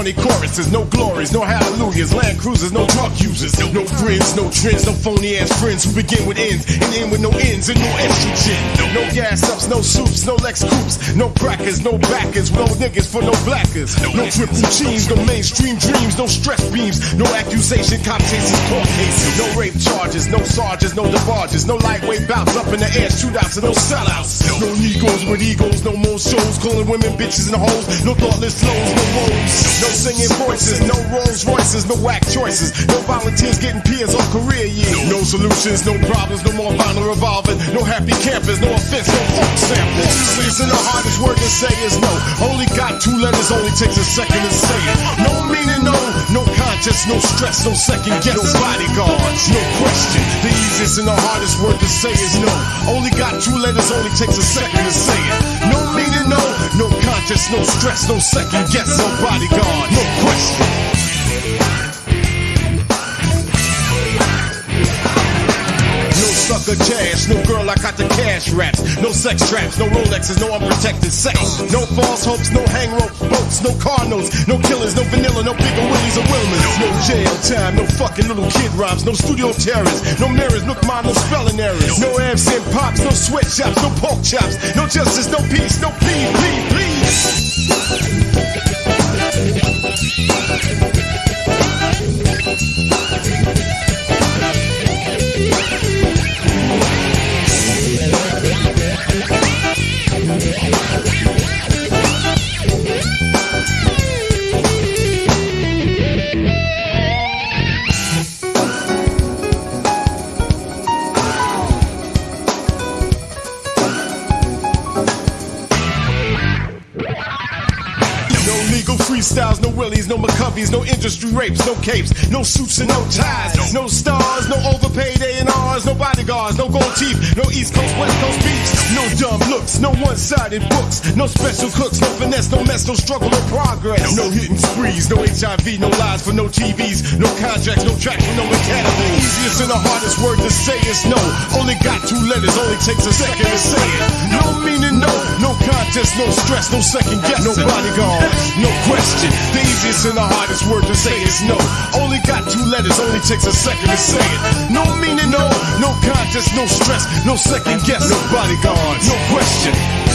corny choruses, no glories, no hallelujahs, land cruisers, no drug users, no friends, no trends, no phony ass friends who begin with ends and end with no ends and no estrogen. No gas ups, no soups, no Lex coops, no crackers, no backers, no niggas for no blackers, no triple teams, no mainstream dreams, no stress beams, no accusation, cop chases, court cases, no rape charges, no sergeants, no DeBarges, no lightweight bouts up in the air, shootouts and no sellouts, no negros with egos, no more shows, calling women bitches and hoes, no thoughtless flows, no woes, no singing voices, no Rolls Royces, no whack choices, no volunteers getting peers on career years, no solutions, no problems, no more vinyl revolving, no happy campers, no offense, no funk samples. Listen, the hardest word to say is no. Only got two letters, only takes a second to say it. No meaning, no, no conscience, no stress, no second guess, no bodyguards, no question. Easiest and the hardest word to say is no. Only got two letters, only takes a second to say it. No meaning, no, no conscience, no stress, no second guess, no bodyguard, no question. I got the cash raps, no sex traps, no Rolexes, no unprotected sex, no false hopes, no hang rope boats, no car notes, no killers, no vanilla, no bigger willies or Wilmans, no jail time, no fucking little kid rhymes, no studio terrors, no mirrors, no mine, no spelling errors, no absent pops, no sweatshops, no pork chops, no justice, no peace, no please, please, please. Freestyles, no willies, no McCoveys, no industry rapes, no capes, no suits and no ties, no. Stars, no overpaid A&Rs, no bodyguards, no gold teeth, no East Coast, West Coast beats, no dumb looks, no one-sided books, no special cooks, no finesse, no mess, no struggle, no progress, no. Hitting sprees, no HIV, no lies for no TVs, no contracts, no tracks for no academy. Easiest and the hardest word to say is no. Only got two letters, only takes a second to say it. No meaning, no, no contest, no stress, no second guess, no bodyguard, no question. The easiest and the hardest word to say is no. Only got two letters, only takes a second to say it. No meaning, no, no contest, no stress, no second guess, no bodyguard, no question.